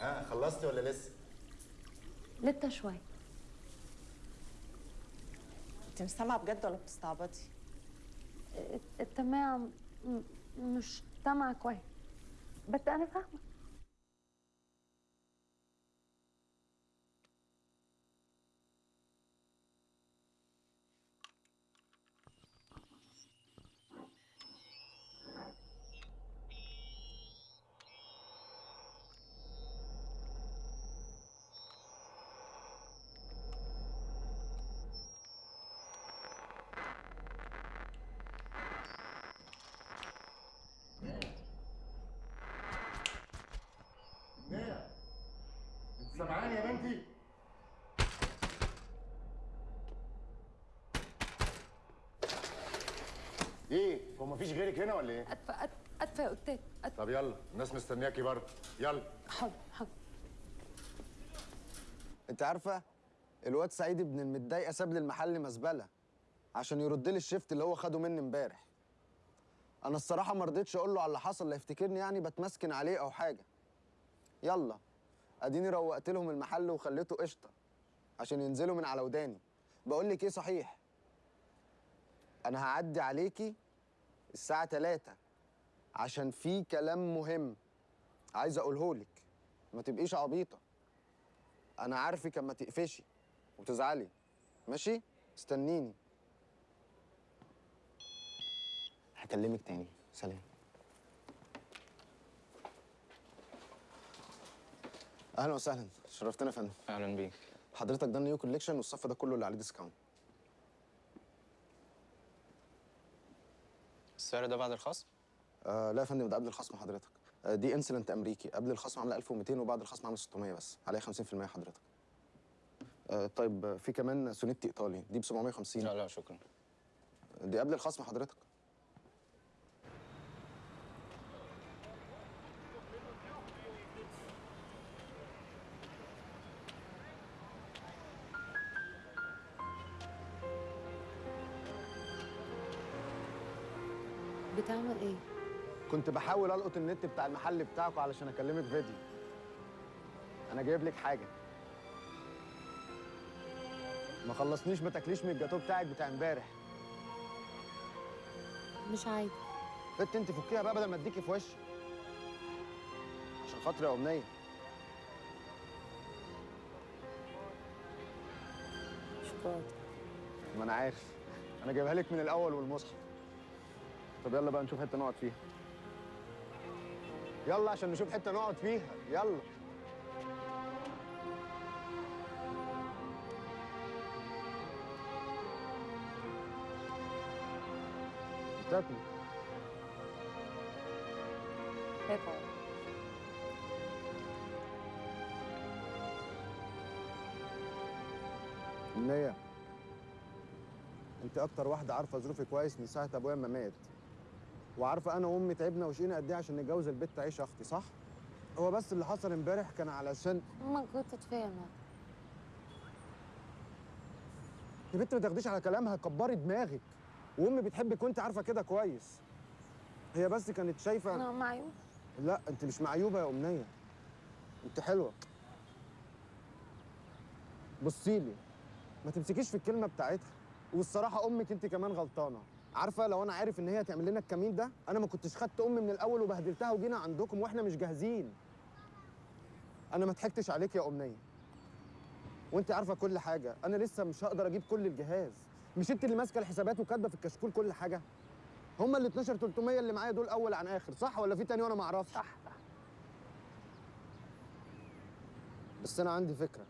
ها خلصتي ولا لسه؟ لسه شوي انت مش سامعة بجد ولا بتستعبطي؟ التماع م- مش سامعة كويس. بس أنا فاهمة. مفيش غيرك هنا ولا إيه؟ أدفى أدفى- أدفى يا أستاذ أدفى طب يلا الناس مستنياكي برضه. يلا. حاضر حاضر. انت عارفة الواد سعيد ابن المتضايقة ساب لي المحل مزبلة عشان يرد لي الشيفت اللي هو خده مني امبارح. أنا الصراحة ما رضيتش أقول له على اللي حصل لا يفتكرني يعني بتمسكن عليه أو حاجة. يلا أديني روقت لهم المحل وخليته قشطة عشان ينزلوا من على وداني. بقول لك إيه صحيح؟ أنا هعدي عليكي الساعة 3 عشان في كلام مهم عايز أقوله لك. ما تبقيش عبيطة. أنا عارفك أما تقفشي وتزعلي. ماشي؟ استنيني. هكلمك تاني. سلام. أهلا وسهلا. شرفتنا يا فندم. أهلا بيك. حضرتك ده ال new collection والصف ده كله اللي عليه discount السعر ده بعد الخصم؟ آه لا يا فندم ده قبل الخصم حضرتك. آه دي انسلنت أمريكي. قبل الخصم عاملة 1200 وبعد الخصم عاملة 600 بس. عليها 50% حضرتك. آه طيب آه، في كمان سونيتي إيطالي. دي ب 750 لا لا شكرا. دي قبل الخصم حضرتك؟ بتعمل إيه؟ كنت بحاول ألقط النت بتاع المحل بتاعكم علشان أكلمك فيديو. أنا جايب لك حاجة. ما خلصنيش ما تاكليش من الجاتوه بتاعك بتاع امبارح. مش عايزة بنت انت فكيها بقى بدل ما اديكي في وشي. عشان خاطري يا أمنية. شوكولاتة ما أنا عارف. أنا جايبها لك من الأول والمصحف. طب يلا بقى نشوف حتة نقعد فيها. يلا عشان نشوف حتة نقعد فيها. يلا. منية انت أكتر واحدة عارفة ظروفي كويس من ساعة ابويا ما مات. وعارفة أنا وأمي تعبنا وشقينا قد إيه عشان نتجوز البت تعيش أختي صح؟ هو بس اللي حصل امبارح كان علشان كنت اتفاهمة يا بنت ما تاخديش على كلامها كبري دماغك. وأمي بتحبك وانت عارفة كده كويس. هي بس كانت شايفة أنا معيوب لا أنت مش معيوبه يا أمنية. أنت حلوة. بصي لي ما تمسكيش في الكلمة بتاعتها. والصراحة أمك أنت كمان غلطانة. عارفة لو أنا عارف إن هي هتعمل لنا الكمين ده أنا ما كنتش خدت أمي من الأول وبهدلتها وجينا عندكم وإحنا مش جاهزين. أنا ما ضحكتش عليك يا أمنية. وأنت عارفة كل حاجة. أنا لسه مش هقدر أجيب كل الجهاز. مش أنت اللي ماسكة الحسابات وكاتبة في الكشكول كل حاجة؟ هما ال 12 300 اللي معايا دول أول عن آخر صح ولا في تاني وأنا ما أعرفش؟ صح صح. بس أنا عندي فكرة.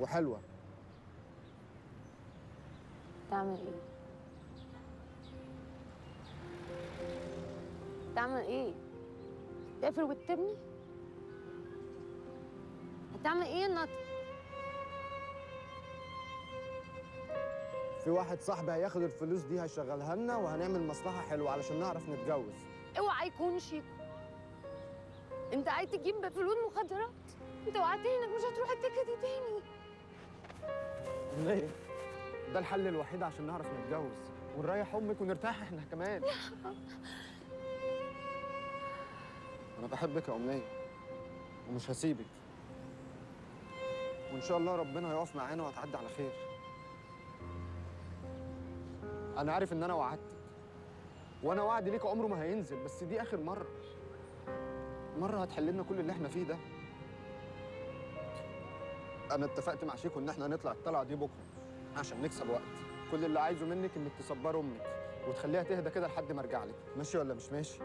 وحلوة. تعمل إيه؟ تعمل إيه؟ تقفل وتبني؟ هتعمل يا نطق؟ في واحد صاحبي هياخد الفلوس دي هيشغلها لنا وهنعمل مصلحة حلوة علشان نعرف نتجوز اوعى يكون شيكو انت عايز تجيب فلوس مخدرات انت وعدتني انك مش هتروح التكة دي تاني ليه ده الحل الوحيد عشان نعرف نتجوز. ونريح أمك ونرتاح إحنا كمان. بحبك يا أمنية ومش هسيبك. وإن شاء الله ربنا هيقف معانا وهتعدي على خير. أنا عارف إن أنا وعدتك وأنا وعدي ليك عمره ما هينزل بس دي آخر مرة. مرة هتحل لنا كل اللي إحنا فيه ده. أنا اتفقت مع شيكو إن إحنا هنطلع الطلعة دي بكرة. عشان نكسب وقت كل اللي عايزه منك إنك تصبر أمك وتخليها تهدى كده لحد ما أرجع لك ماشي ولا مش ماشي؟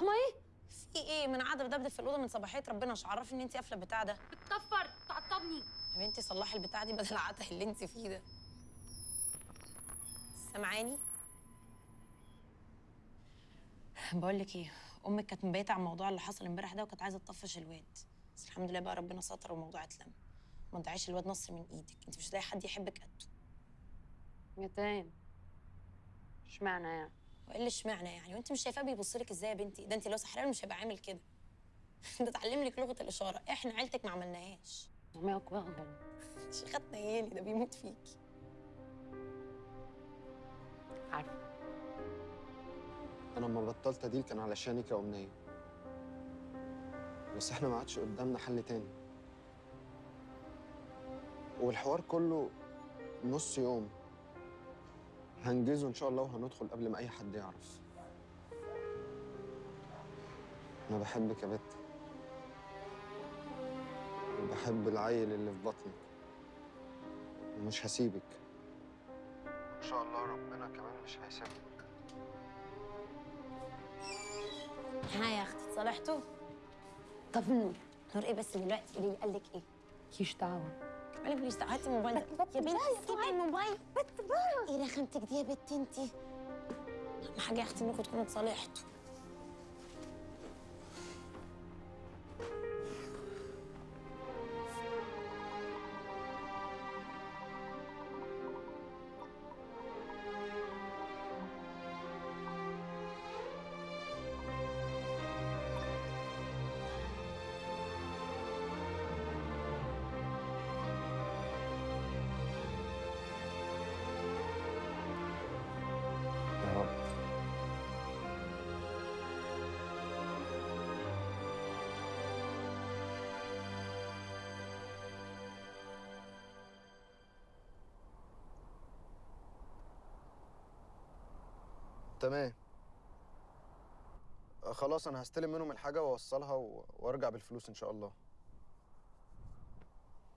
انت بتحماي في إيه؟ من قاعدة بدبدب في الأوضة من صباحية ربنا مش عرفني إن انت قافلة البتاع ده. بتكفر تعطبني. يا بنتي صلحي البتاع دي بدل العته اللي انت فيه ده. سامعاني؟ بقول لك إيه أمك كانت مبيتة على الموضوع اللي حصل امبارح ده وكانت عايزة تطفش الواد. بس الحمد لله بقى ربنا ستر والموضوع اتلم. ما تضيعيش الواد نصر من إيدك. انت مش هتلاقي حد يحبك قده ميتين اشمعنى يعني؟ وايه اللي اشمعنى يعني؟ وانت مش شايفاه بيبص لك إزاي يا بنتي؟ ده انت لو سحران مش هيبقى عامل كده. ده اتعلم لك لغة الإشارة. إحنا عيلتك ما عملناهاش. عميك واغبل شيخات نيالي ده بيموت فيكي عارفة. أنا لما بطلت ديل كان علشانك يا أمنية. بس إحنا ما عادش قدامنا حل تاني. والحوار كله نص يوم. هنجزه إن شاء الله وهندخل قبل ما أي حد يعرف. أنا بحبك يا بت. وبحب العيل اللي في بطنك. ومش هسيبك. إن شاء الله ربنا كمان مش هيسيبك. ها يا أختي اتصالحتوا طب النور نور إيه بس دلوقتي؟ قولي لي قال لك إيه؟ كيش دعوة. مالك دعوه هاتي الموبايل. ده يا بنتي سيبي الموبايل. بت إيه رخامتك دي يا بت أنتي؟ اهم حاجة يا أختي انكم تكونوا اتصالحتوا تمام. آه، خلاص أنا هستلم منهم الحاجة واوصلها و... وارجع بالفلوس إن شاء الله.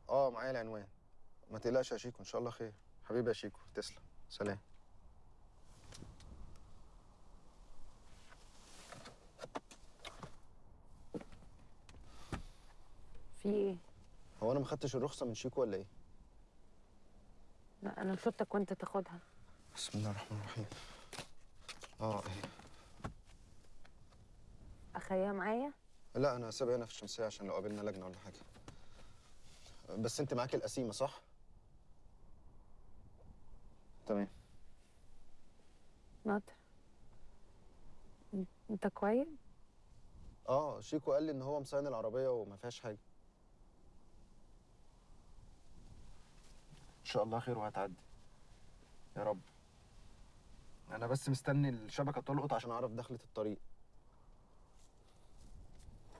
آه معايا العنوان. ما تقلقش يا شيكو إن شاء الله خير. حبيبي يا شيكو تسلم. سلام. في إيه؟ هو أنا ما خدتش الرخصة من شيكو ولا إيه؟ لا أنا شفتك وأنت تاخدها. بسم الله الرحمن الرحيم. آه. أخيها معايا؟ لا أنا سايبها هنا في الشمسية عشان لو قابلنا لجنة ولا حاجة. بس أنت معاكي القسيمة صح؟ تمام. ناطر. أنت كويس؟ آه شيكو قال لي إن هو مصين العربية وما فيهاش حاجة. إن شاء الله خير وهتعدي. يا رب. أنا بس مستني الشبكة تلقط عشان اعرف دخلة الطريق.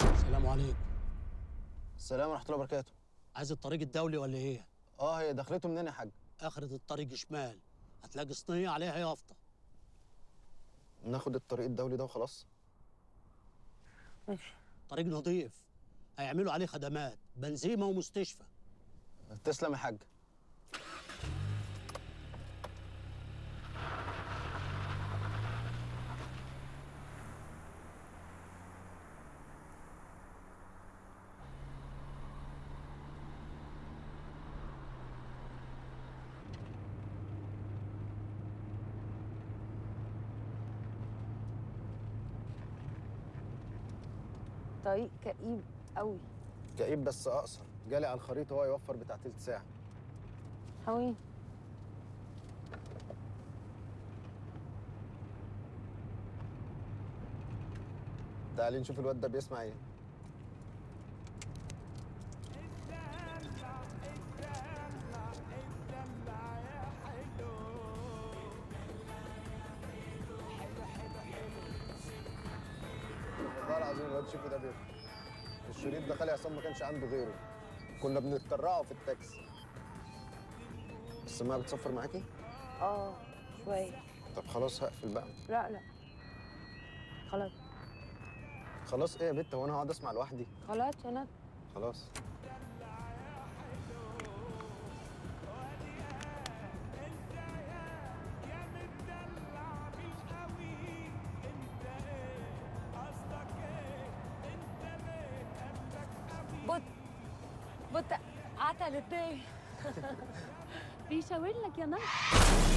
السلام عليكم. السلام ورحمة الله وبركاته. عايز الطريق الدولي ولا إيه؟ آه هي دخلته منين يا حاج؟ اخرة الطريق شمال. هتلاقي صينية عليها يافطة ناخد الطريق الدولي ده وخلاص. طريق نظيف. هيعملوا عليه خدمات بنزيمه ومستشفى. تسلم يا حاج طريق كئيب قوي. كئيب بس أقصر. جالي على الخريطة هو يوفر بتاع تلت ساعة. حوين تعالي نشوف الواد ده بيسمع إيه. الشريط ده خالي عصام ما كانش عنده غيره. كنا بنتكرعه في التاكسي. السماعه بتصفر معاكي؟ آه شوية. طب خلاص هقفل بقى. لا لا. خلاص. خلاص إيه يا بت هو أنا هقعد أسمع لوحدي؟ خلاص أنا خلاص. عتلت إيه بيشاور لك يا نهر اسمعي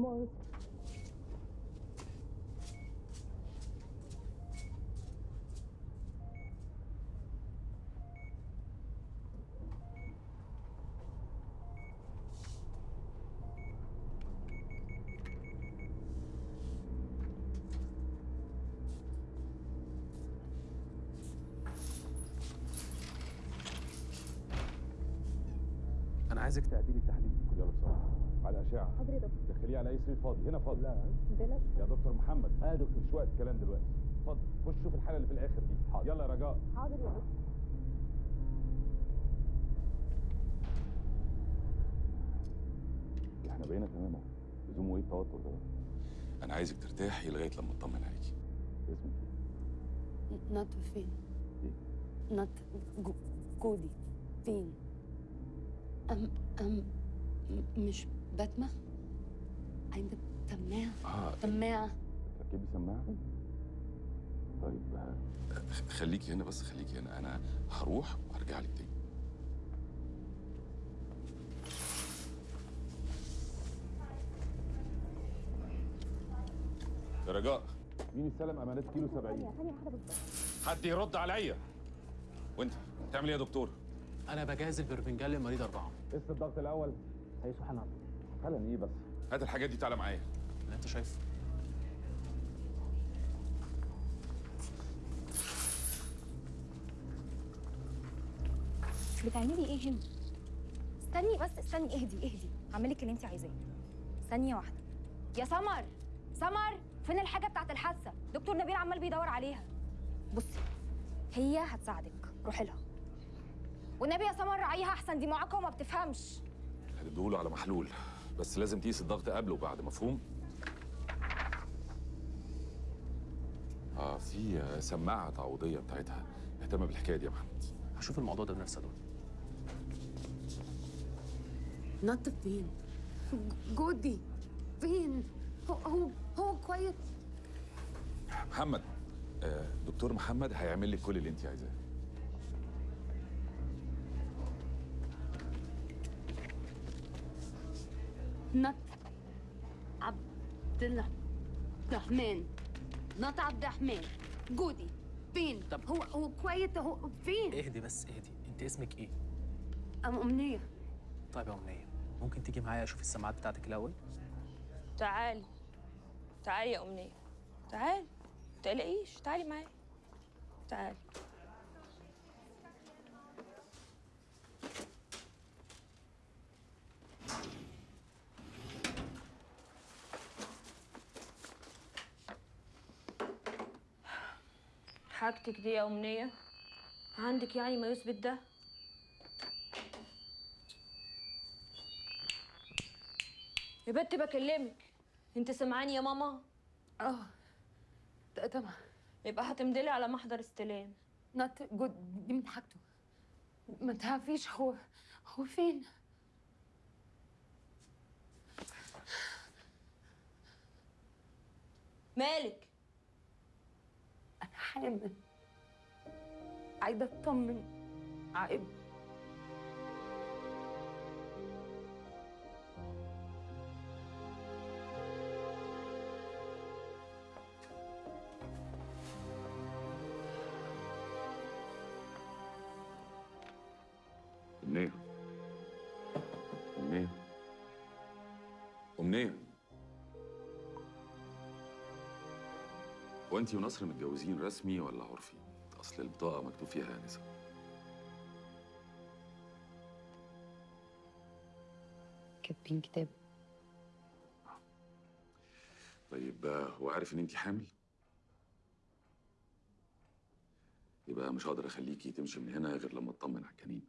مؤاخذة أنا عايزك تعدي لي التحليل يلا بسرعة. على أشعة. حضرتك. دخليه على أي سرير فاضي. هنا فاضي. لا. بلاش يا دكتور محمد آه دكتور مش وقت الكلام دلوقتي. اتفضل خش شوف الحالة اللي في الآخر دي. حاضر. يلا يا رجاء. حاضر يا دكتور. إحنا بقينا تمام اهو. لزومه إيه التوتر ده؟ أنا عايزك ترتاحي لغاية لما اطمن عليكي اسمك إيه؟ نط فين؟ إيه؟ نط جو- جودي. فين؟ أم أم مش بتمة؟ عندك تماعة آه. تماعة تركبي سماعة؟ طيب آه، خليكي هنا بس خليكي هنا. أنا هروح وهرجع لك تاني. يا رجاء. مين استلم أمانات كيلو 70 حد يرد عليا؟ وأنت بتعمل إيه يا دكتور؟ أنا بجهز البربنجال لمريض أربعة. قست الضغط الأول. هيسو حنان حالا إيه بس. هات الحاجات دي تعالى معايا. اللي انت شايفه. بتعملي إيه هنا؟ استني بس استني اهدي اهدي. هعملك اللي انت عايزاه. ثانية واحدة. يا سمر سمر فين الحاجة بتاعت الحادثة؟ دكتور نبيل عمال بيدور عليها. بصي هي هتساعدك. روحي لها. والنبي يا سمر راعيها أحسن دي معاقة وما بتفهمش. هتديهوله على محلول. بس لازم تقيس الضغط قبل وبعد مفهوم؟ آه في سماعة تعويضية بتاعتها. اهتم بالحكاية دي يا محمد. هشوف الموضوع ده بنفسي يا دكتور نط فين؟ جودي فين؟ هو هو هو كويس. محمد آه دكتور محمد هيعمل لك كل اللي انت عايزاه. نط عبد الرحمن. نط عبد الرحمن. جودي. فين؟ طب- هو هو كويس؟ هو فين؟ اهدي بس اهدي. انت اسمك إيه؟ أم أمنية. طيب يا أمنية ممكن تيجي معايا أشوف السماعات بتاعتك الأول؟ تعالي. تعالي يا أمنية. تعالي. متقلقيش تعالي معايا. تعالي. حاجتك دي يا أمنية؟ عندك يعني ما يثبت ده؟ يا بنت بكلمك. انت سامعاني يا ماما؟ آه. تمام يبقى هتمدلي على محضر استلام. نط جود. دي من حاجته. ما تعرفيش هو هو فين؟ مالك؟ حامل. عايزة أطمن. عيب أنت ونصر متجوزين رسمي ولا عرفي؟ أصل البطاقة مكتوب فيها آنسة كاتبين كتاب طيب هو عارف إن أنت حامل؟ يبقى مش هقدر أخليكي تمشي من هنا غير لما أطمن على الجنين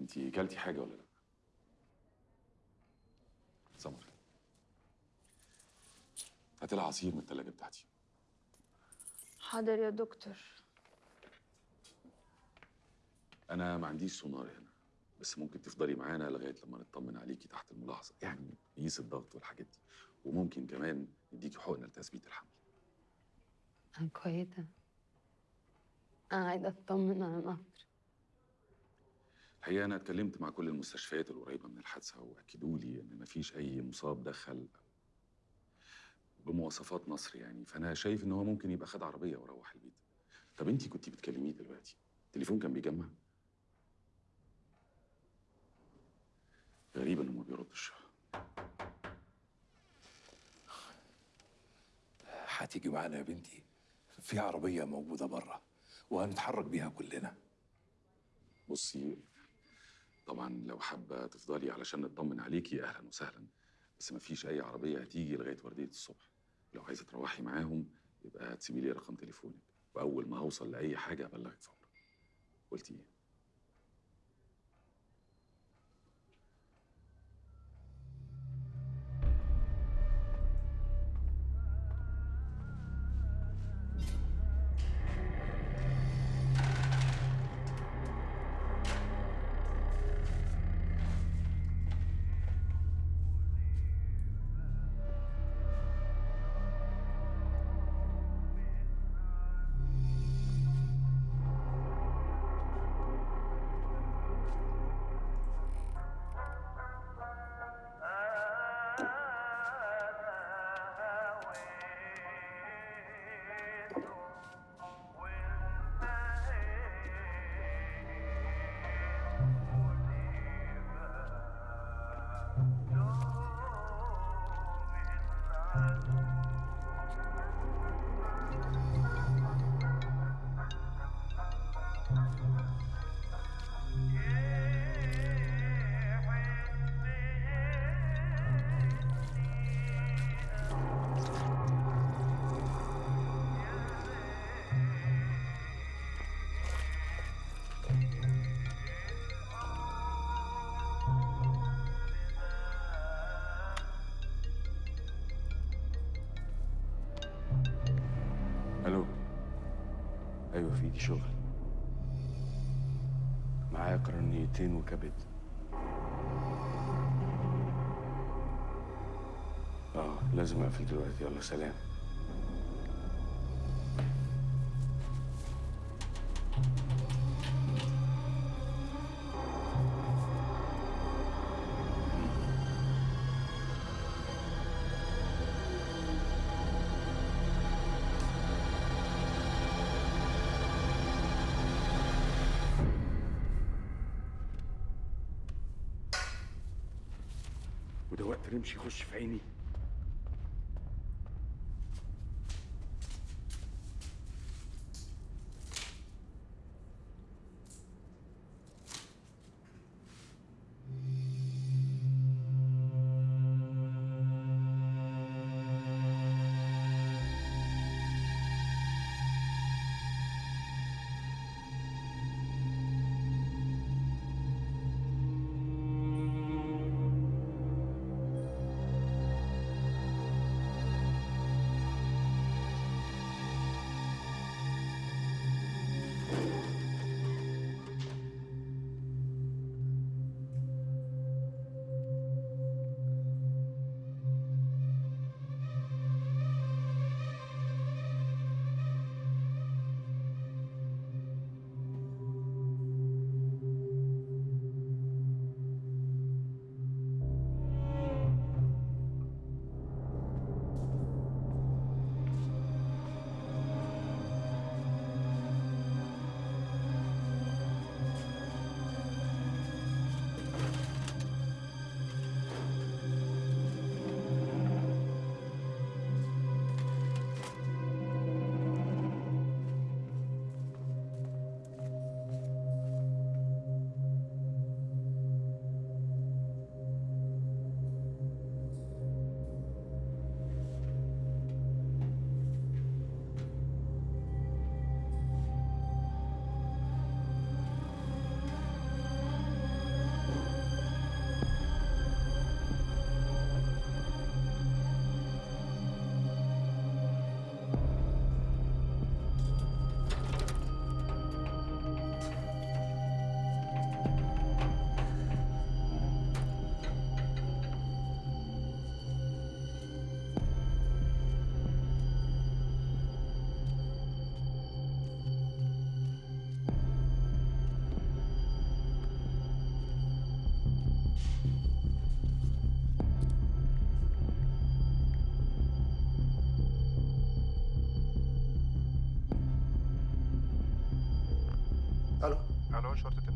أنت كلتي حاجة ولا لأ؟ سمر هات لها عصير من التلاجة بتاعتي. حاضر يا دكتور. أنا ما عنديش سونار هنا بس ممكن تفضلي معانا لغاية لما نطمن عليكي تحت الملاحظة. يعني نقيس الضغط والحاجات دي. وممكن كمان نديكي حقنة لتثبيت الحمل. أنا كويسة. أنا عايزة أطمن على نصر الحقيقة أنا اتكلمت مع كل المستشفيات القريبة من الحادثة وأكدوا لي إن مفيش أي مصاب دخل بمواصفات نصر يعني. فأنا شايف إن هو ممكن يبقى خد عربية وروح البيت. طب أنتي كنتي بتكلميه دلوقتي؟ التليفون كان بيجمع. غريب إنه ما بيردش هتيجي معانا يا بنتي. في عربية موجودة بره وهنتحرك بيها كلنا. بصي طبعا لو حابة تفضلي علشان نطمن عليكي أهلا وسهلا. بس مفيش أي عربية هتيجي لغاية وردية الصبح. لو عايزة تروحي معاهم يبقى تسيبي لي رقم تليفونك وأول ما هوصل لأي حاجة أبلغك فورا. قلتي إيه؟ قرنيتين وكبد. آه لازم أقفل دلوقتي. يلا سلام. رمش يخش في عيني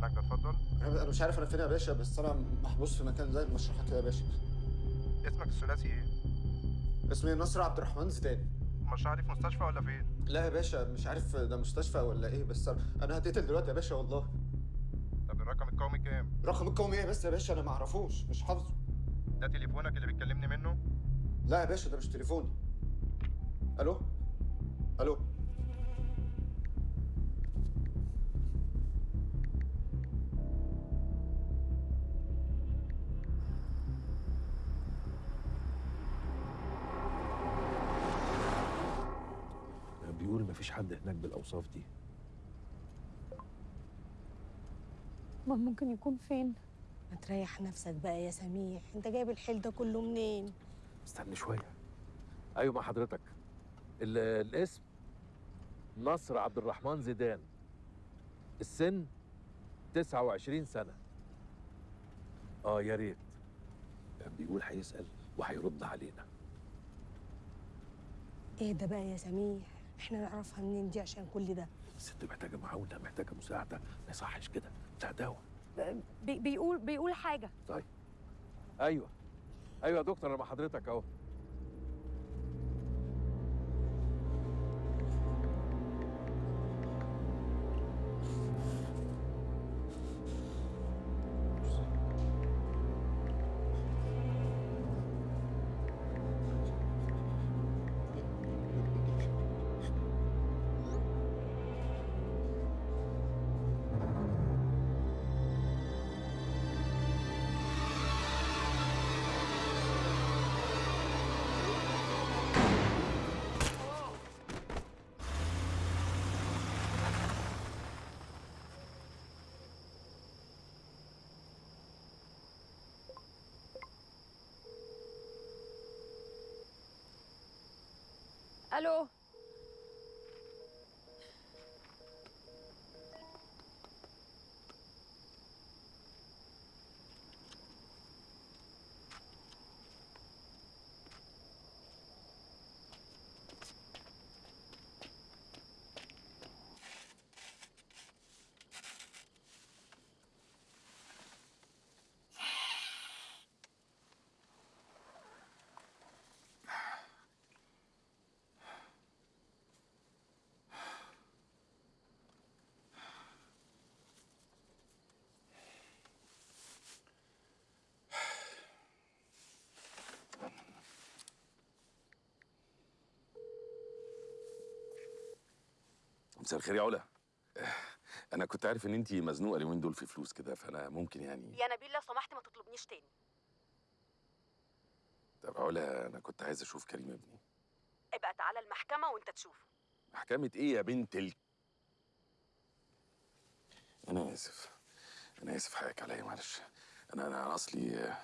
النجدة اتفضل أنا أنا مش عارف أنا فين يا باشا بس أنا محبوس في مكان زي المشرحه كده يا باشا اسمك الثلاثي إيه؟ اسمي نصر عبد الرحمن زيدان المشرحة دي في مستشفى ولا فين؟ لا يا باشا مش عارف ده مستشفى ولا إيه بس أنا هتقتل دلوقتي يا باشا والله طب الرقم القومي كام؟ رقم القومي إيه بس يا باشا أنا ما اعرفوش مش حافظه ده تليفونك اللي بتكلمني منه؟ لا يا باشا ده مش تليفوني حد هناك بالأوصاف دي. ما ممكن يكون فين؟ ما تريح نفسك بقى يا سميح أنت جايب الحيل ده كله منين؟ استنى شوية. أيوه مع حضرتك. ال- الاسم نصر عبد الرحمن زيدان. السن 29 سنة. آه يا ريت. بيقول هيسأل وهيرد علينا. إيه ده بقى يا سميح إحنا نعرفها منين دي عشان كل ده. الست محتاجة معاونه محتاجة مساعدة. ما يصحش كده. بتاع دواء. بي بيقول بيقول حاجة. طيب. أيوه. أيوه يا دكتور أنا مع حضرتك أهو. ألو مساء الخير يا علا. أنا كنت عارف إن انت مزنوقة اليومين دول في فلوس كده فأنا ممكن يعني يا نبيل لو سمحت ما تطلبنيش تاني. طب علا أنا كنت عايز أشوف كريم ابني. ابقى تعالى المحكمة وأنت تشوفه. محكمة إيه يا بنت ال... أنا آسف. أنا آسف حقك عليا معلش. أنا أنا أنا أصلي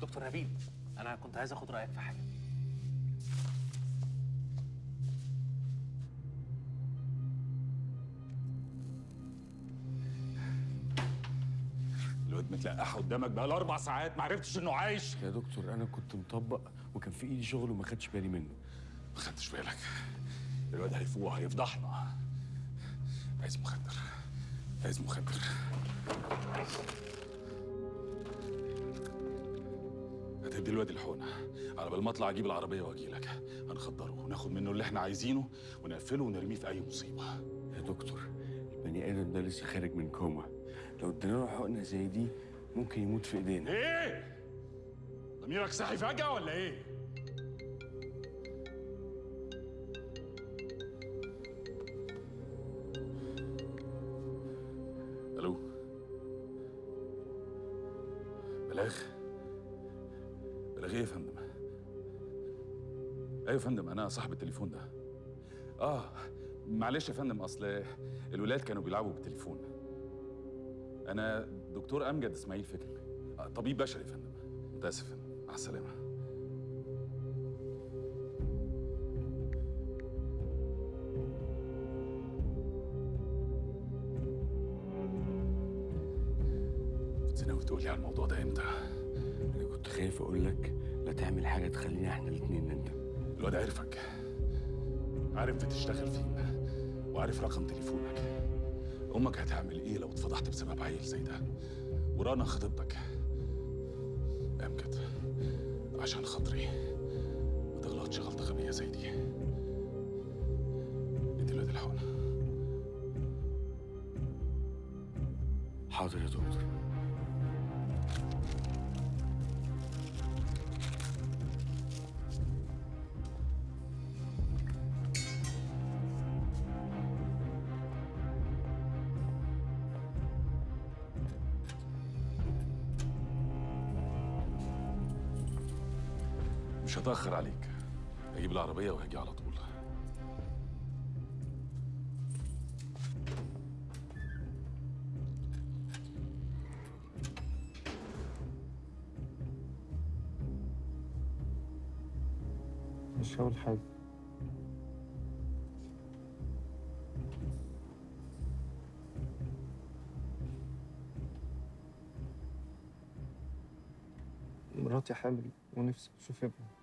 دكتور نبيل أنا كنت عايز اخد رأيك في حاجة. الواد متلقح قدامك بقى أربع ساعات ما عرفتش إنه عايش. يا دكتور أنا كنت مطبق وكان في إيدي شغل وما خدتش بالي منه. ما خدتش بالك؟ الواد هيفوق هيفضحنا عايز مخدر. عايز مخدر. هتدي الواد الحقنة. على بال ما أطلع أجيب العربية وأجي لك. هنخدره وناخد منه اللي إحنا عايزينه ونقفله ونرميه في أي مصيبة. يا دكتور البني آدم ده لسه خارج من كوما لو ادينا له حقنة زي دي ممكن يموت في إيدينا. إيه؟ ضميرك صحي فجأة ولا إيه؟ ألو؟ بلاغ أيوه يا فندم أنا صاحب التليفون ده. آه معلش يا فندم أصل الولاد كانوا بيلعبوا بالتليفون. أنا دكتور أمجد إسماعيل فكري. آه طبيب بشري يا فندم. متاسف يا فندم. مع السلامة. كنت ناوي تقول لي على الموضوع ده إمتى؟ أنا كنت خايف أقول لك لا تعمل حاجة تخلينا إحنا الاتنين نندم الواد عرفك. عارف بتشتغل فين وعارف رقم تليفونك. أمك هتعمل إيه لو اتفضحت بسبب عيل زي ده؟ ورانا خطيبتك. امجد عشان خاطري. ما تغلطش غلطة غبية زي دي. ادي الواد الحقنه حاضر يا دكتور. مش هتأخر عليك. هجيب العربية وهاجي على طول. مش هقول حاجة. مراتي حامل ونفسي أشوف ابني.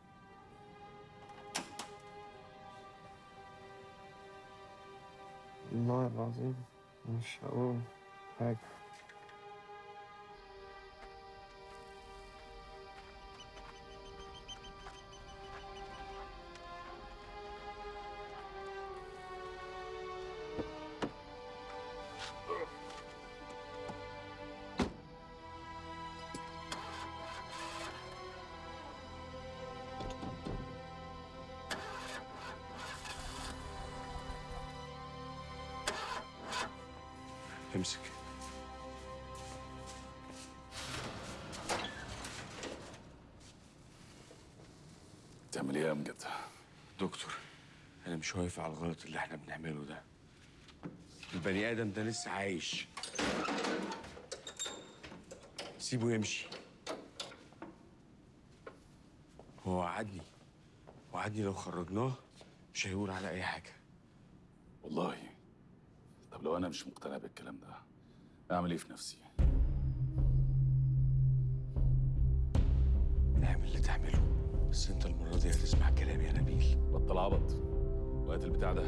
والله العظيم مش امسك تعمل إيه يا أمجد؟ دكتور أنا مش واقف على الغلط اللي إحنا بنعمله ده. البني آدم ده لسه عايش. سيبه يمشي. هو وعدني. وعدني لو خرجناه مش هيقول على أي حاجة. والله. طب لو أنا مش مقتنع بالكلام ده أعمل إيه في نفسي؟ اعمل اللي تعمله. بس أنت المرة دي هتسمع كلامي يا نبيل. بطل عبط. وقت البتاع ده.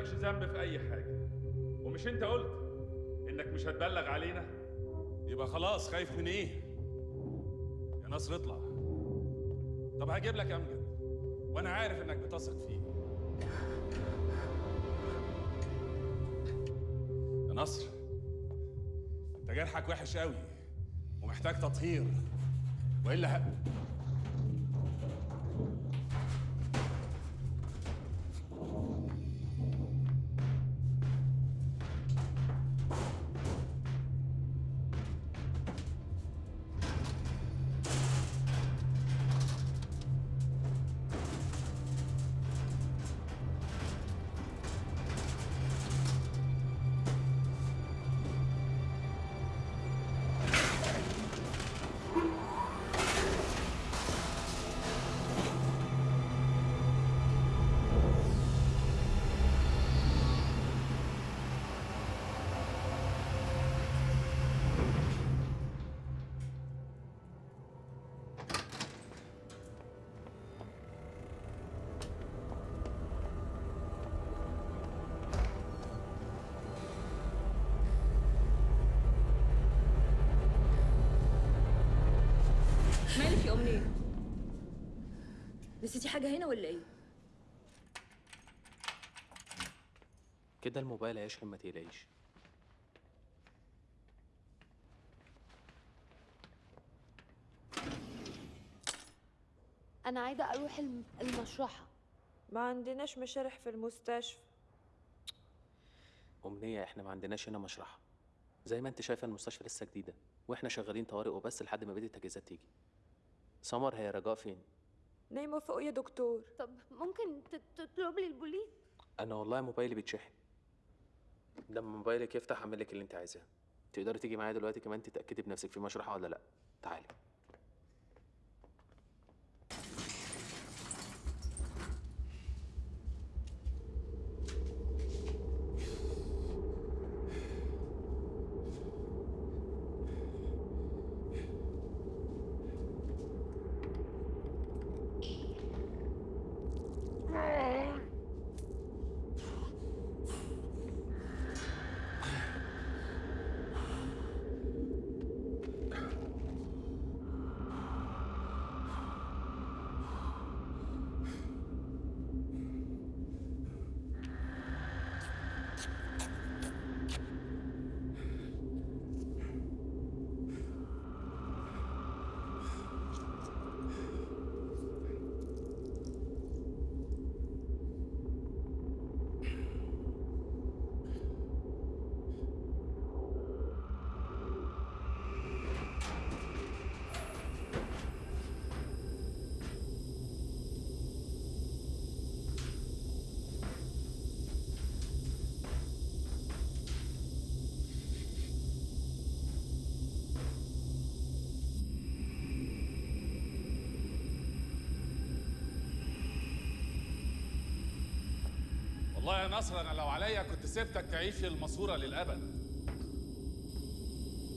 مالكش ذنب في أي حاجة. ومش أنت قلت إنك مش هتبلغ علينا؟ يبقى خلاص خايف من إيه؟ يا نصر اطلع. طب هجيب لك أمجد وأنا عارف إنك بتثق فيه. يا نصر أنت جرحك وحش قوي ومحتاج تطهير. وإلا ه... حاجة هنا ولا إيه؟ كده الموبايل هيشحن ما تقلقيش. أنا عايزة أروح الم- المشرحة. ما عندناش مشارح في المستشفى. أمنية إحنا ما عندناش هنا مشرحة. زي ما أنت شايفة المستشفى لسه جديدة وإحنا شغالين طوارئ وبس لحد ما بقية التجهيزات تيجي. سمر هي رجاء فين؟ نايمة فوق يا دكتور. طب ممكن تطلب لي البوليس أنا والله موبايلي بيتشحن. لما موبايلك يفتح أعمل لك اللي أنت عايزاه. تقدري تيجي معايا دلوقتي كمان تتأكدي بنفسك في مشرحه ولا لأ؟ تعالي. والله يا نصر أنا لو عليا كنت سبتك تعيش الماسورة للأبد.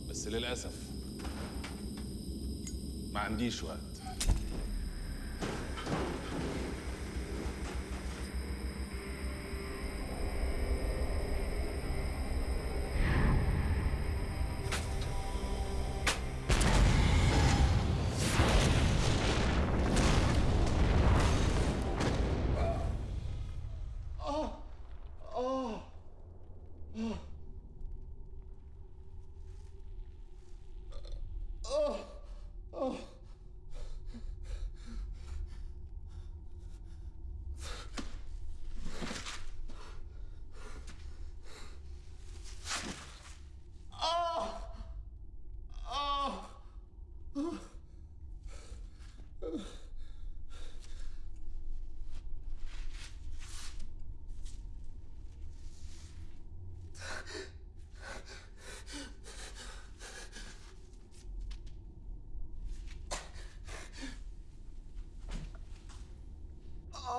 بس للأسف ما عنديش وقت آه آه آه آه آه آه آه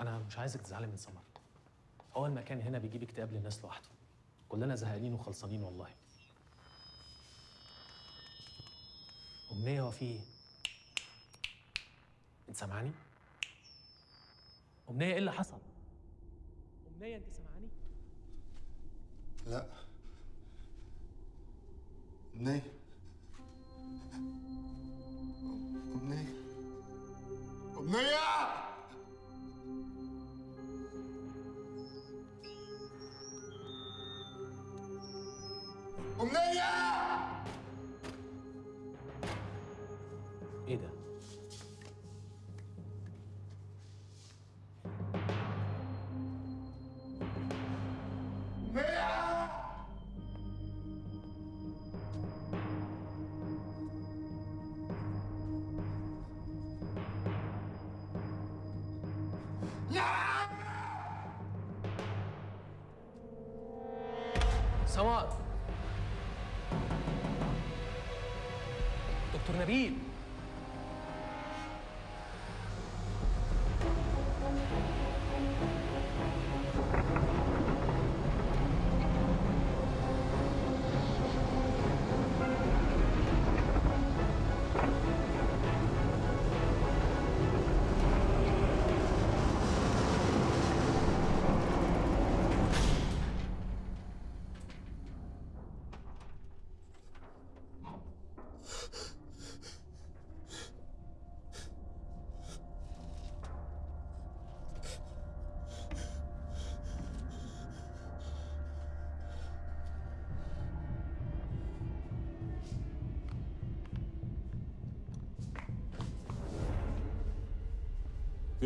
أنا مش عايزك تزعلي من سمر هو المكان هنا بيجيب اكتئاب للناس لوحده كلنا زهقانين وخلصانين والله أمنية هو في إيه؟ أنت سامعاني؟ أمنية إيه اللي حصل؟ سمار دكتور نبيل.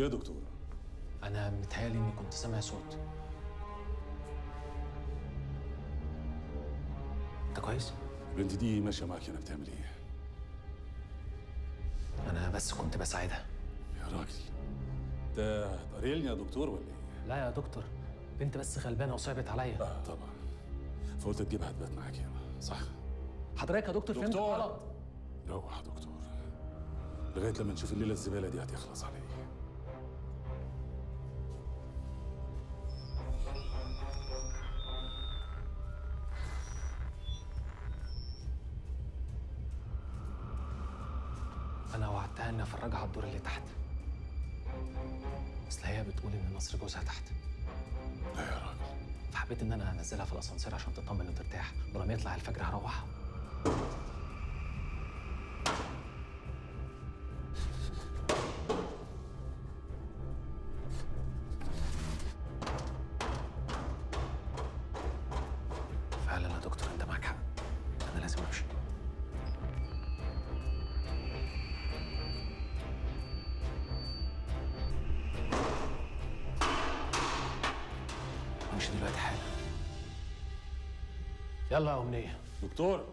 يا دكتور؟ أنا متهيألي إني كنت سامع صوت أنت كويس؟ البنت دي ماشية معاك هنا بتعمل إيه؟ أنا بس كنت بساعدها يا راجل أنت هتقريلني يا دكتور ولا إيه؟ لا يا دكتور بنت بس غلبانة وصعبت عليا آه طبعا فقلت تجيبها تبات معاك هنا صح؟ حضرتك يا دكتور فهمت دكتور. غلط روح يا دكتور لغاية لما نشوف الليلة الزبالة دي هتخلص على يلا يا أمنية. دكتور.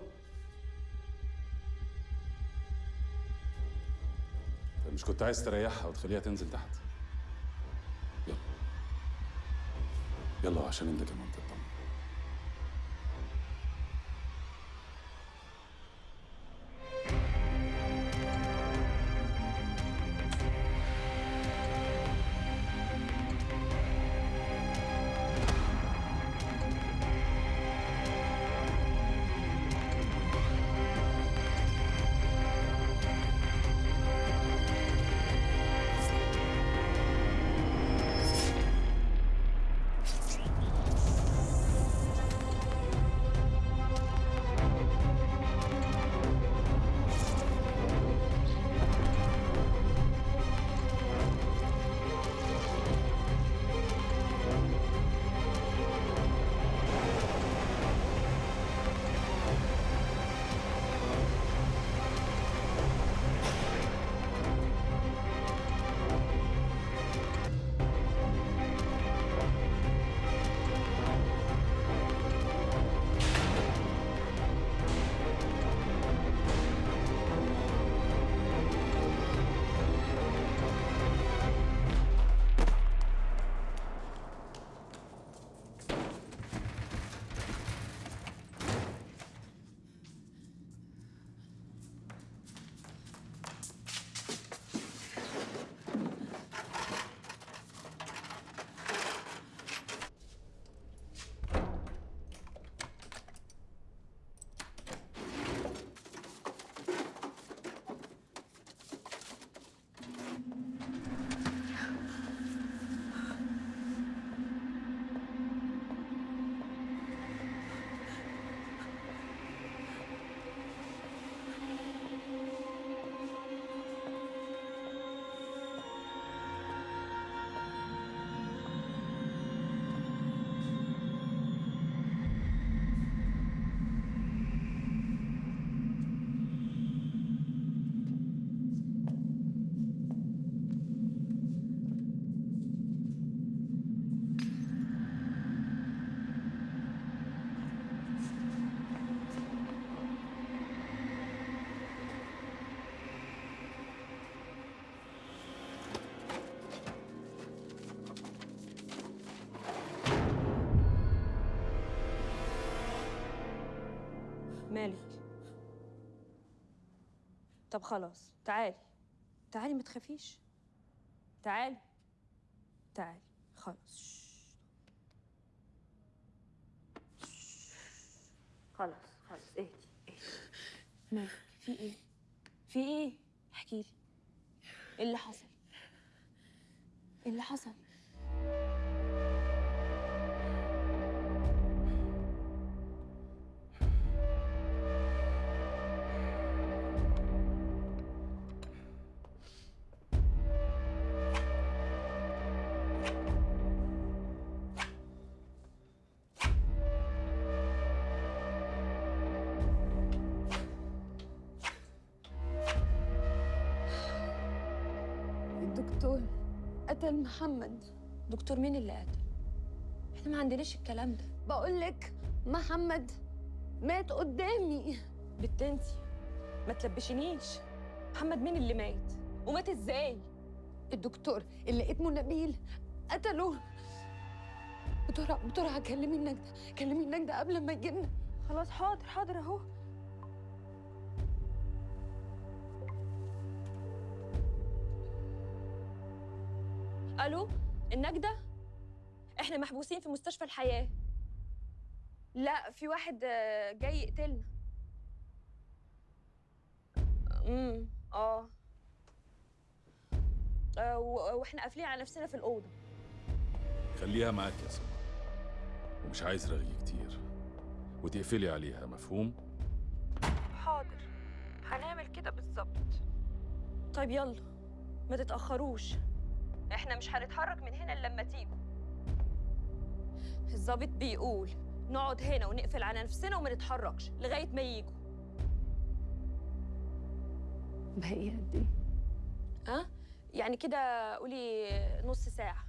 طيب مش كنت عايز تريحها وتخليها تنزل تحت؟ يلا. يلا عشان انت كمان تطمن طب خلاص تعالي. تعالي ما تخافيش. تعالي. تعالي. خلاص. خلاص خلاص. اهدي اهدي. قتل محمد. دكتور مين اللي قتل إحنا ما عندناش الكلام ده. بقول لك محمد مات قدامي. بنت انتي. ما تلبشنيش. محمد مين اللي مات؟ ومات إزاي؟ الدكتور اللي اسمه نبيل قتله. بسرعة بسرعة كلمي النجدة. كلمي النجدة قبل ما يجينا خلاص حاضر حاضر اهو. ألو النجدة؟ إحنا محبوسين في مستشفى الحياة. لا في واحد آه، جاي يقتلنا. امم آه. آه، و- وإحنا قافلين على نفسنا في الأوضة. خليها معاك يا سمر ومش عايز رغي كتير. وتقفلي عليها مفهوم؟ حاضر. هنعمل كده بالظبط. طيب يلا. ما تتأخروش. إحنا مش هنتحرك من هنا إلا لما تيجوا الظابط بيقول نقعد هنا ونقفل على نفسنا وما نتحركش لغاية ما يجوا باقي قد إيه؟ ها؟ يعني كده قولي نص ساعة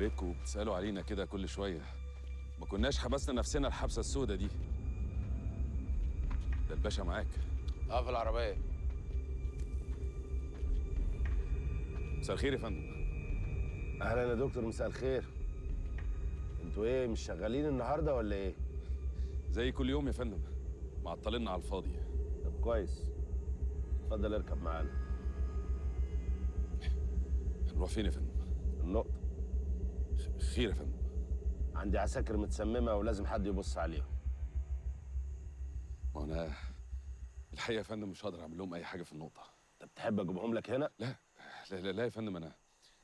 ريتكم بتسالوا علينا كده كل شوية. ما كناش حبسنا نفسنا الحبسة السوداء دي. ده الباشا معاك. آه في العربية. مساء الخير يا فندم. أهلا يا دكتور مساء الخير. أنتوا إيه مش شغالين النهارده ولا إيه؟ زي كل يوم يا فندم. معطلنا على الفاضي. طب كويس. اتفضل اركب معانا. هنروح فين يا فندم؟ النقطة. خير يا فندم. عندي عساكر متسممة ولازم حد يبص عليهم. ما أنا الحقيقة يا فندم مش هقدر أعمل لهم أي حاجة في النقطة. طب تحب أجيبهم لك هنا؟ لا لا لا, لا يا فندم أنا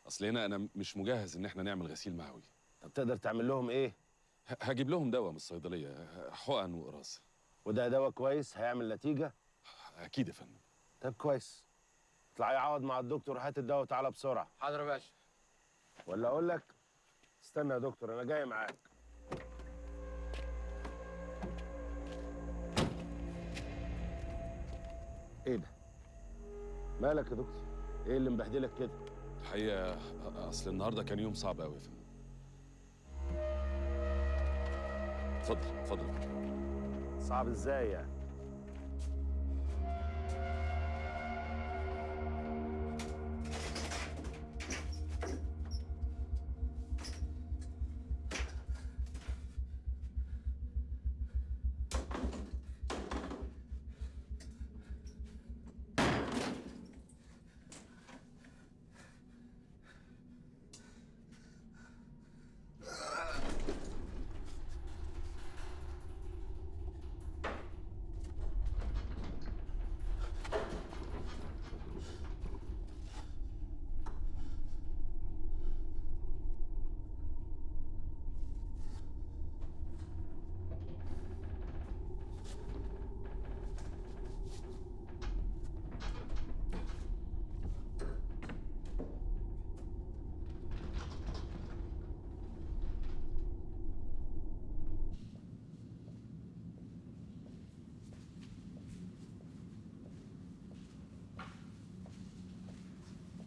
أصل هنا أنا مش مجهز إن إحنا نعمل غسيل معوي طب تقدر تعمل لهم إيه؟ هجيب لهم دواء من الصيدلية حقن وقراص. وده دواء كويس؟ هيعمل نتيجة؟ أكيد يا فندم. طب كويس. اطلع يعوض مع الدكتور هات الدواء وتعالى بسرعة. حاضر يا باشا. ولا أقول لك استنى يا دكتور أنا جاي معاك. إيه ده؟ مالك يا دكتور؟ إيه اللي مبهدلك كده؟ الحقيقة أصل النهارده كان يوم صعب قوي يا فندم اتفضل اتفضل. صعب إزاي يعني؟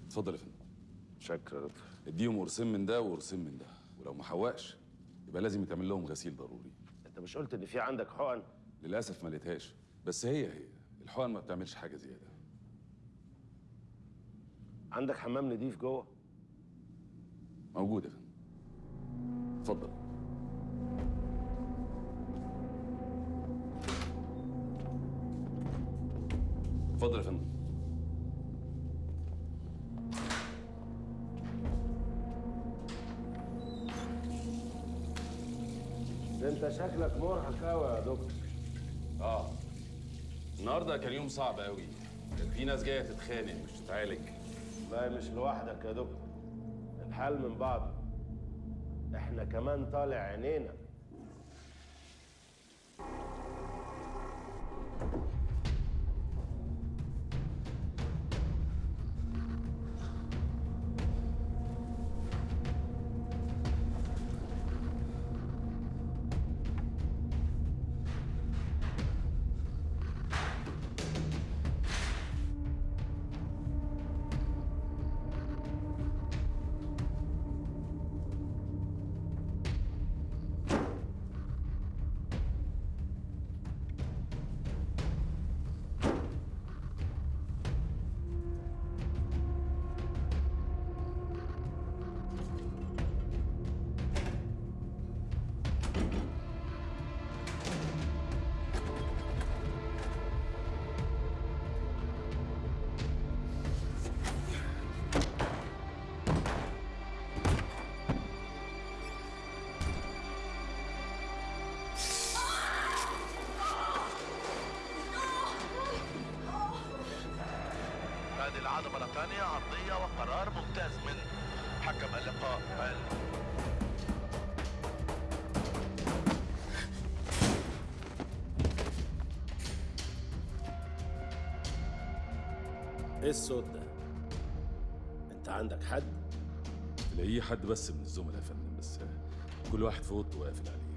اتفضل يا فندم. شكرا يا دكتور. اديهم قرصين من ده وقرصين من ده ولو ما حوقش يبقى لازم يتعمل لهم غسيل ضروري. انت مش قلت ان في عندك حقن؟ للأسف ما لقيتهاش بس هي هي الحقن ما بتعملش حاجة زيادة. عندك حمام نضيف جوه؟ شكلك مرهق قوي يا دكتور. آه. النهارده كان يوم صعب قوي كان في ناس جاية تتخانق مش تتعالج. لا مش لوحدك يا دكتور. الحال من بعض إحنا كمان طالع عينينا. هذه العادة مرة ثانية عرضية وقرار ممتاز من حكم اللقاء. ال- إيه الصوت ده؟ انت عندك حد؟ تلاقيه حد بس من الزملاء يا فندم بس كل واحد في اوضته وقافل عليه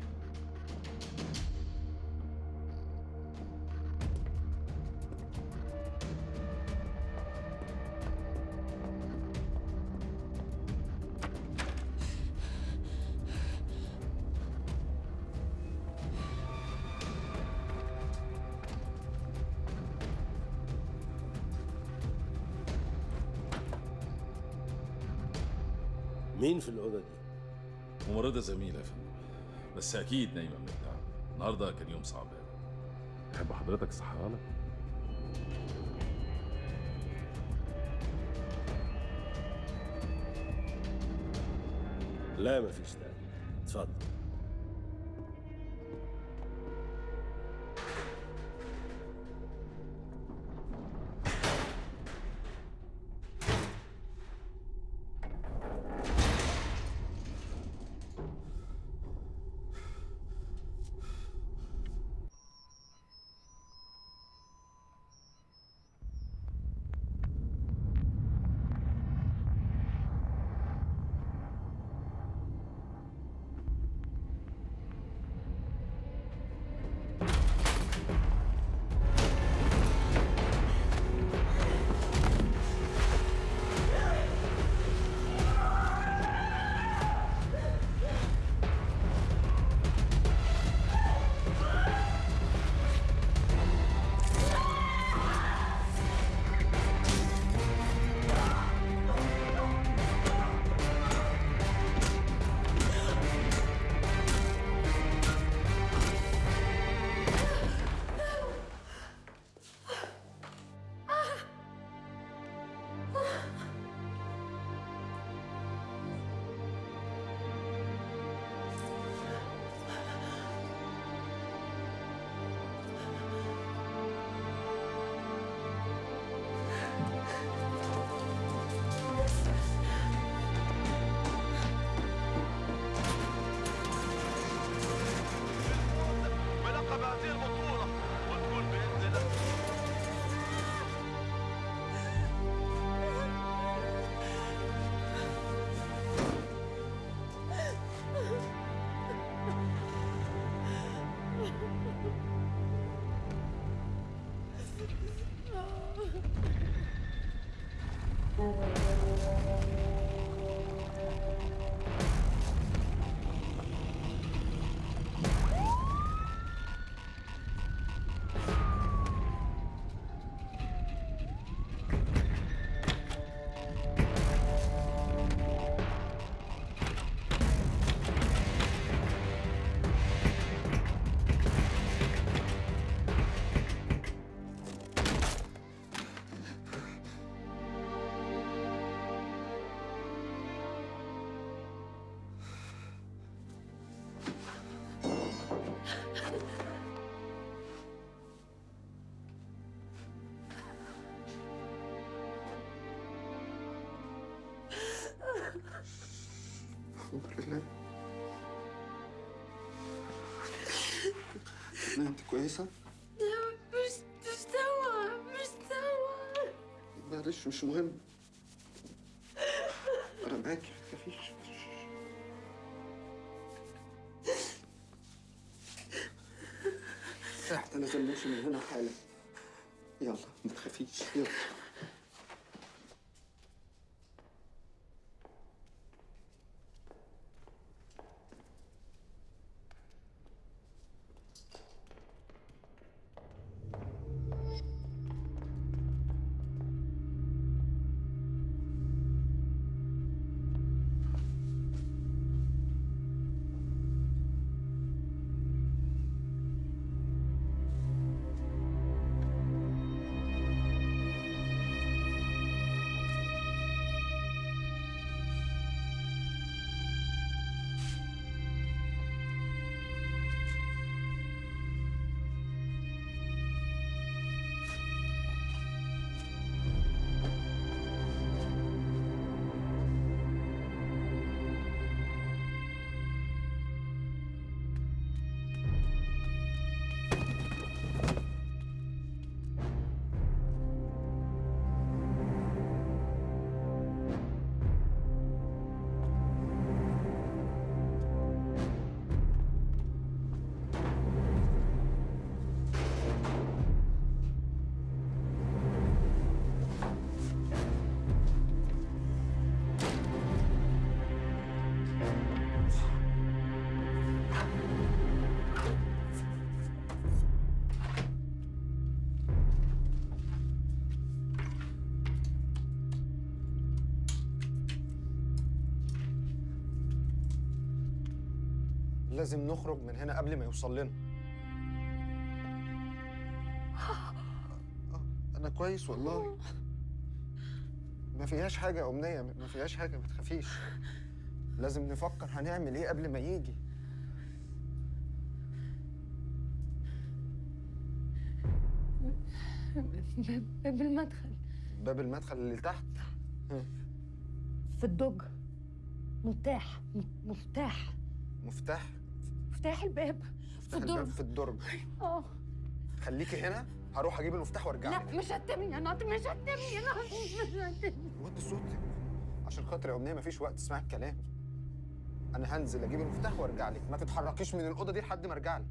مين في الأوضة دي؟ ممرضة زميلة يا فندم. بس أكيد نايمة من التعب النهاردة كان يوم صعب تحب حضرتك اصحيها لك لا مفيش داعي. لا أنت كويسة؟ مش مستوى مستوى معلش مش مهم. أنا معاكي ما تخافيش إحنا لازم نمشي من هنا حالا. يلا ما تخافيش. يلا. لازم نخرج من هنا قبل ما يوصل لنا. أنا كويس والله. ما فيهاش حاجة يا أمنية ما فيهاش حاجة ما تخافيش. لازم نفكر هنعمل إيه قبل ما يجي. باب المدخل. باب المدخل اللي تحت. في الدج مفتاح م- مفتاح. مفتاح. مفتاح الباب في الدرج. في الدرج. آه. خليكي هنا هروح أجيب المفتاح وأرجع لا لك. مش هتمني يا ناطر مش هتمني يا ناطر. مش هتمني وطي صوتك عشان خاطر يا أمنية مفيش وقت اسمعي الكلام. أنا هنزل أجيب المفتاح وأرجع لك. ما تتحركيش من الأوضة دي لحد ما أرجع لك.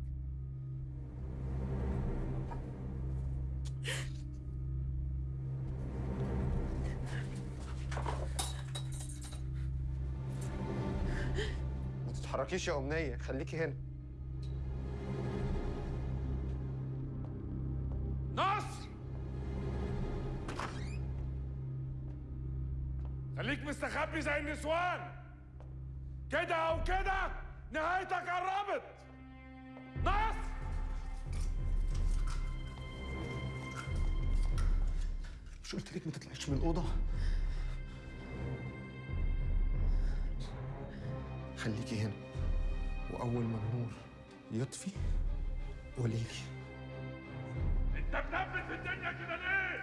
تتحركيش يا أمنية خليكي هنا. نصر خليك مستخبي زي النسوان. كده أو كده نهايتك قربت. نصر مش قلت لك ما تطلعيش من الأوضة؟ خليكي هنا. وأول ما النور يطفي قولي لي انت بتثبت في الدنيا كده ليه؟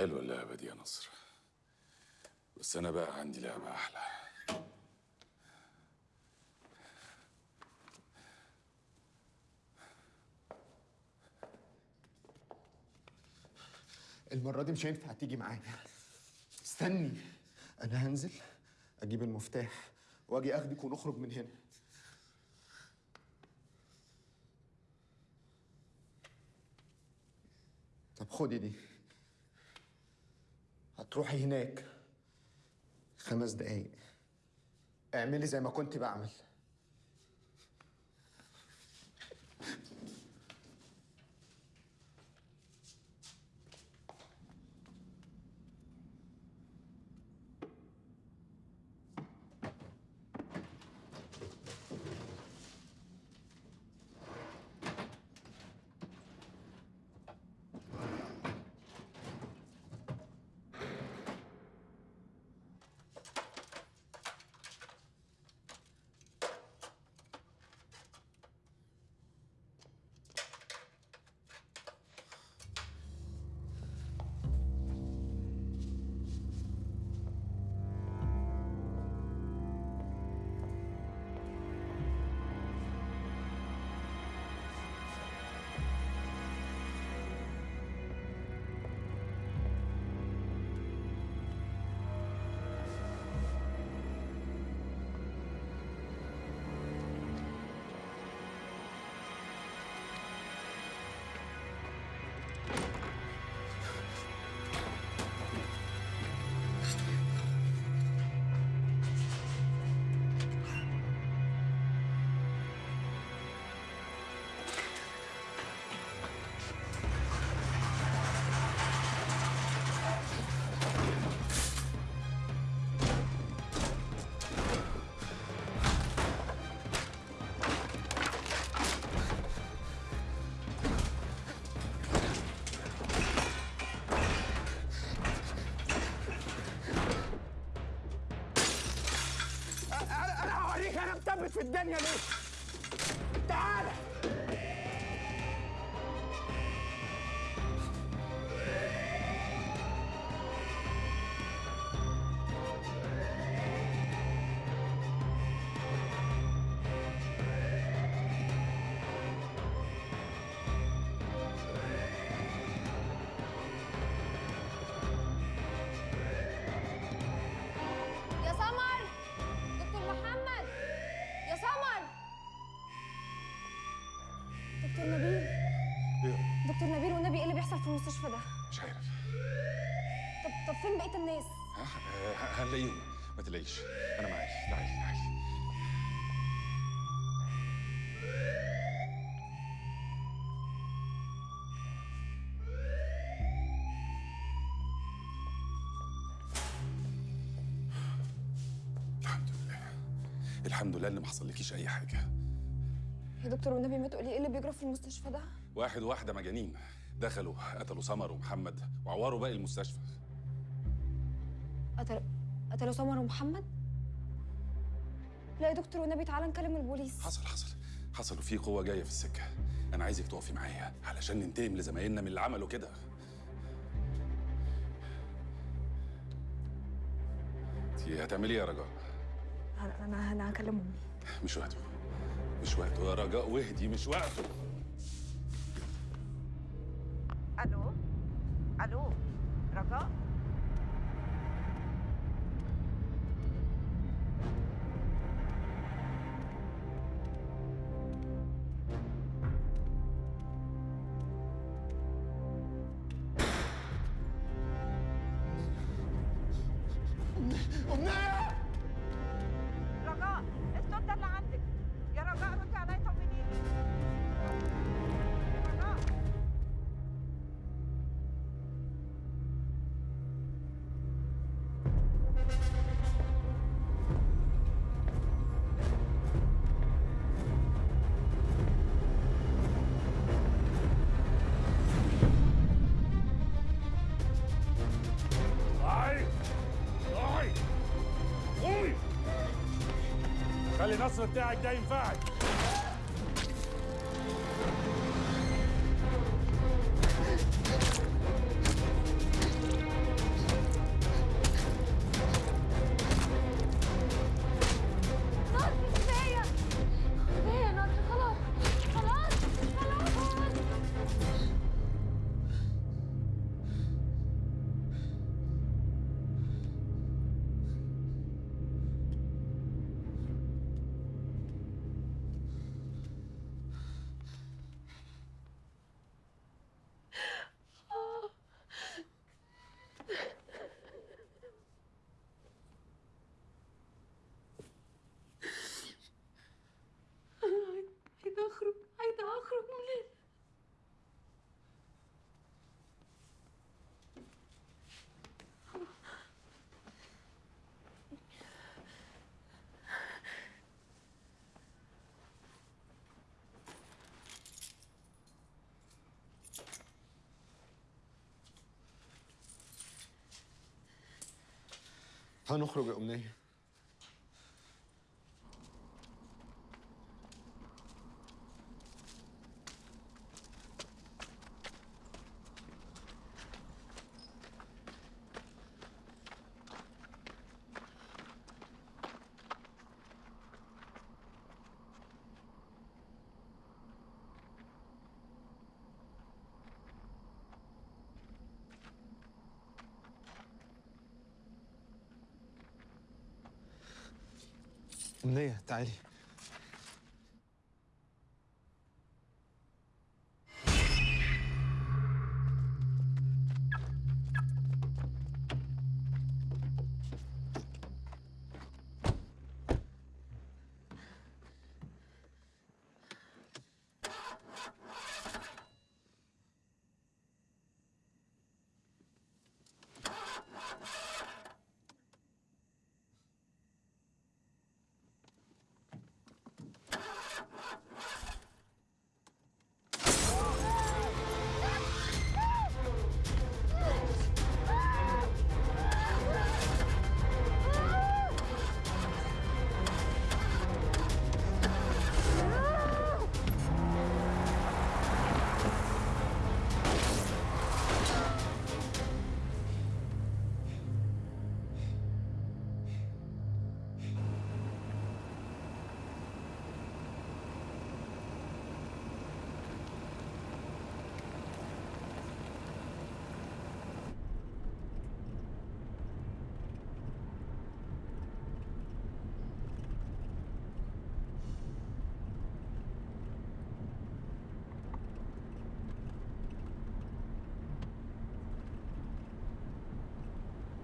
حلوة اللعبة دي يا نصر. بس أنا بقى عندي لعبة أحلى. المرة دي مش هينفع تيجي معايا. استني. أنا هنزل أجيب المفتاح وأجي أخدك ونخرج من هنا. طب خدي دي. هتروحي هناك خمس دقايق. اعملي زي ما كنت بعمل. فين بقيه الناس. هنلاقيهم ما تلاقيش. أنا معاكي تعالي تعالي الحمد لله. الحمد لله ان ما حصلكيش أي حاجة. يا دكتور والنبي ما تقولي إيه اللي بيجرى في المستشفى ده؟ واحد وواحدة مجانين دخلوا قتلوا سمر ومحمد وعوروا باقي المستشفى. قتلوا سمر ومحمد لا يا دكتور والنبي تعالى نكلم البوليس. حصل حصل حصل وفي قوة جاية في السكة. أنا عايزك تقفي معايا علشان ننتقم لزمايلنا من اللي عملوا كده. انت هتعملي إيه يا رجاء؟ أنا أنا أنا هكلم امي مش وقته. مش وقته يا رجاء. واهدي مش وقته. That's a dag dame fact. هنخرج يا أمنية. أمنية تعالي.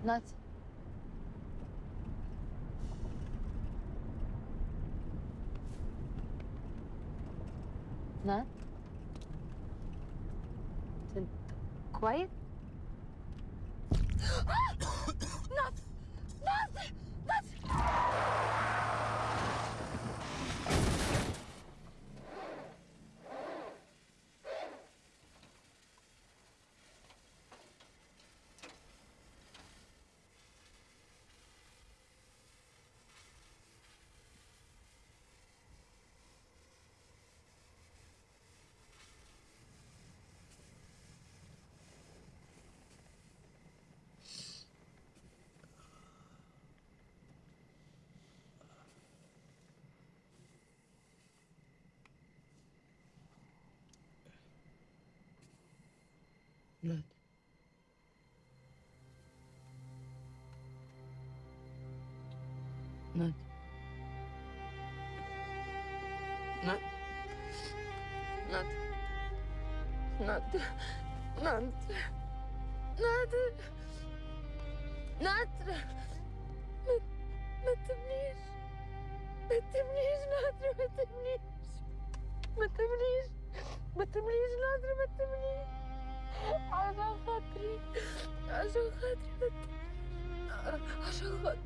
那。نات نات نات نات نات نات نات ما ما تبنيش. ما تبنيش نادر ما تبنيش. ما تبنيش. ما تبنيش نادر ما تبنيش. عشان خاطري. عشان خاطري عشان خاطري.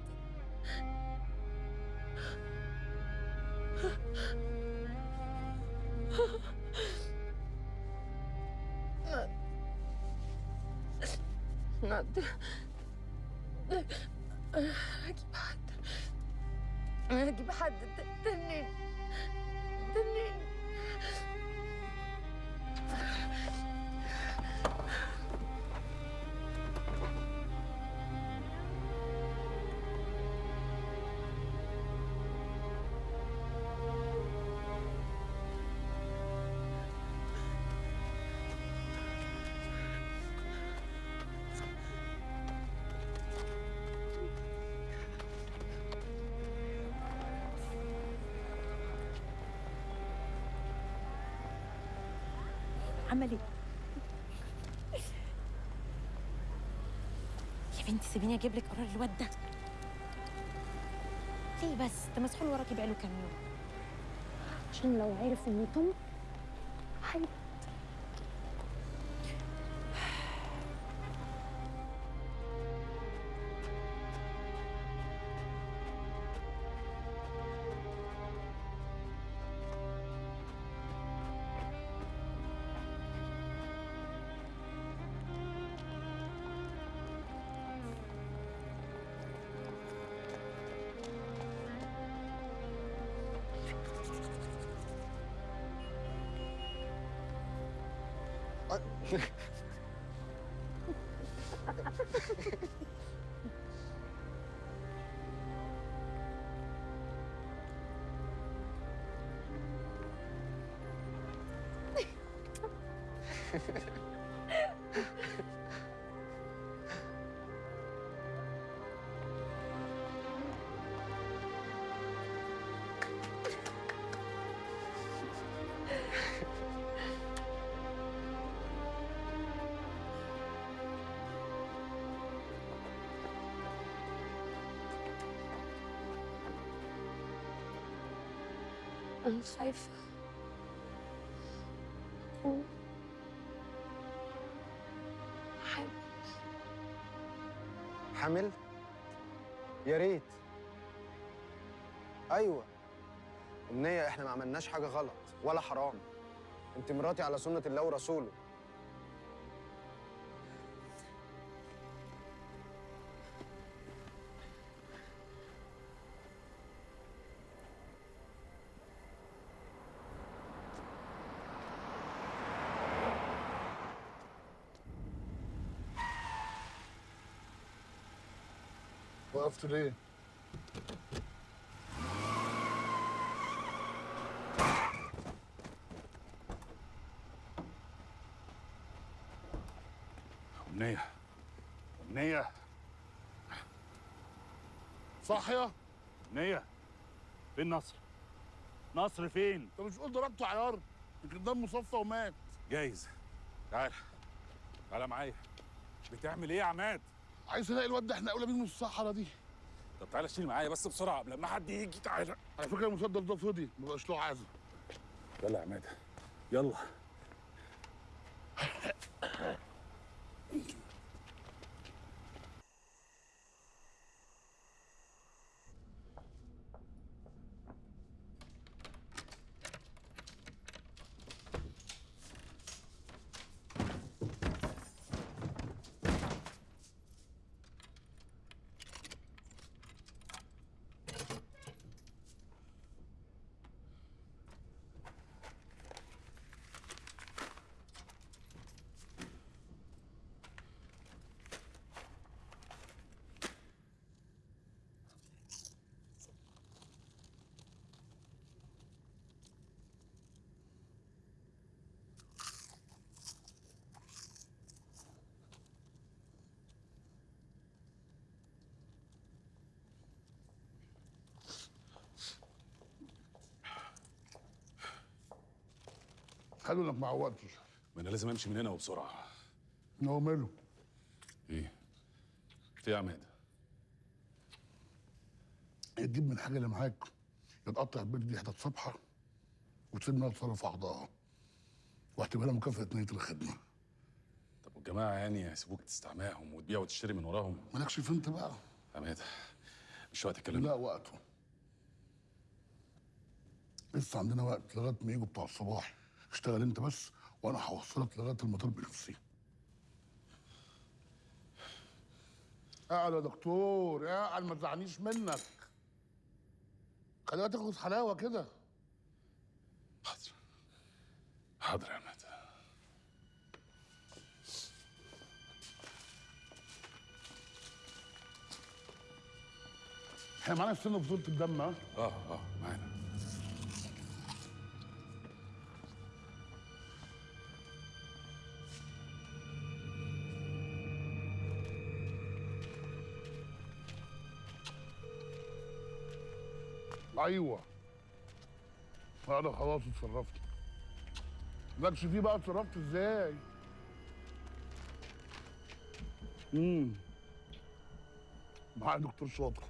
な っ عمل إيه؟ يا بنتي سيبيني أجيب لك قرار الواد ده. ليه بس؟ ده مسحول وراكي بقاله كام يوم. عشان لو عرف إني تم あ。أنا خايفة. حامل. حامل؟ يا ريت. أيوه. امنيه إحنا ما عملناش حاجة غلط ولا حرام. أنت مراتي على سنة الله ورسوله. وقفت ليه؟ أمنية أمنية صاحية؟ أمنية فين نصر؟ نصر فين؟ انت مش قلت ضربته عيار؟ يمكن دمه صفى ومات جايز تعال تعال معايا بتعمل إيه يا عماد؟ عايز الاقي الواد ده إحنا اولى بيه من الصحراء دي طب تعالى شيل معايا بس بسرعة قبل ما حد يجي. تعالى. على فكرة المسدس ده فضي ما بقاش له عازم يلا يا عماد. يلا. حلو إنك ما عودتش ما أنا لازم أمشي من هنا وبسرعة. هو ماله؟ إيه؟ في يا عماد؟ تجيب من الحاجة اللي معاك. يا تقطع البيت دي حتت صبحة وتسيبنا نتصرف في اعضائها واعتبرها مكافأة نيه الخدمة. طب والجماعة يعني هيسيبوك تستعماهم وتبيع وتشتري من وراهم؟ مالكش في أنت بقى. عماد مش وقت الكلام لا وقته. لسه عندنا وقت لغاية ما يجوا بتوع الصباح. اشتغل انت بس وأنا هوصلك لغاية المطار بنفسي. اقعد يا دكتور اقعد ما تزعلنيش منك. خليها تاخد حلاوة كده. حاضر. يا عماد إحنا معانا السن بطولة الدم ها؟ آه آه معانا. أيوه. أنا خلاص اتصرفت. مالكش فيه بقى اتصرفت إزاي؟ امم معايا دكتور شاطر.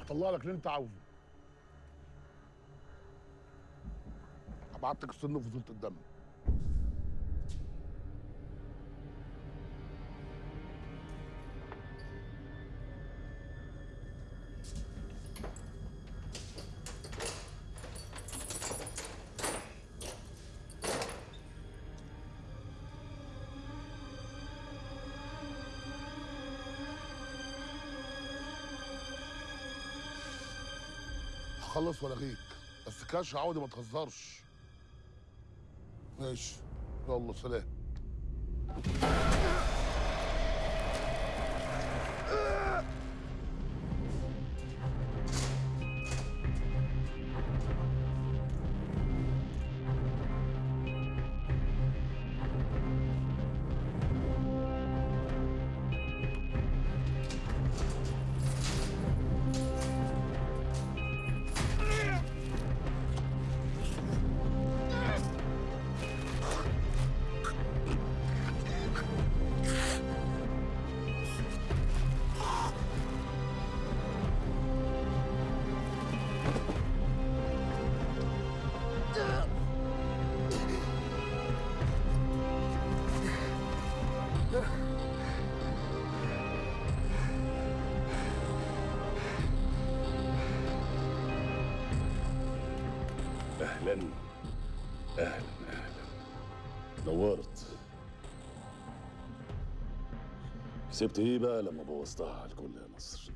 هطلع لك اللي أنت عاوزه. هبعت لك السن في فصيله الدم هخلص والغيك بس كاش عودي ما تهزرش. ماشي. يلا سلام. كسبت إيه بقى لما بوظتها على الكل يا نصر.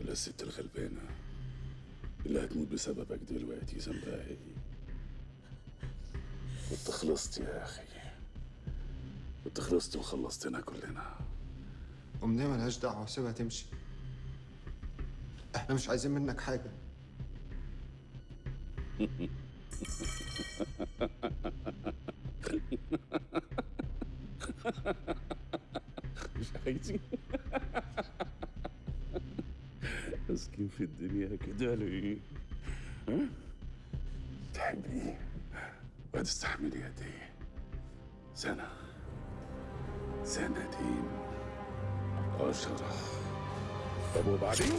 ولا الست الغلبانة اللي هتموت بسببك دلوقتي ذنبها إيه؟ كنت خلصت يا أخي. كنت خلصت وخلصتنا كلنا. أمنية ملهاش دعوة سيبها تمشي. إحنا مش عايزين منك حاجة. عايزين مسكين في الدنيا كده ليه؟ ها؟ تحبي؟ وهتستحملي قد إيه؟ سنة. سنتين. عشرة. طب وبعدين؟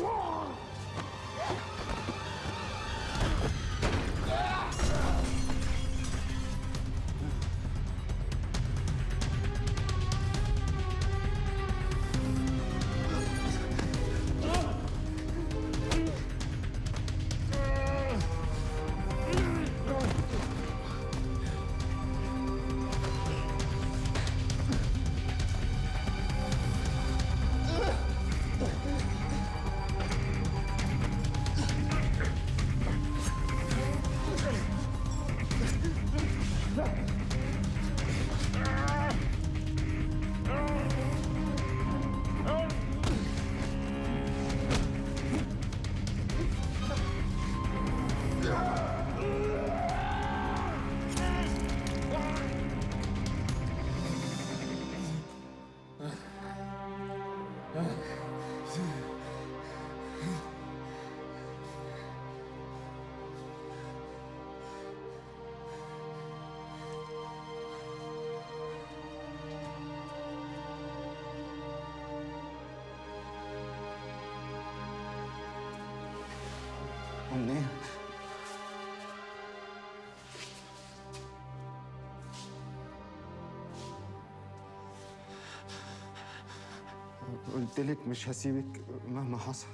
قلت لك مش هسيبك مهما حصل.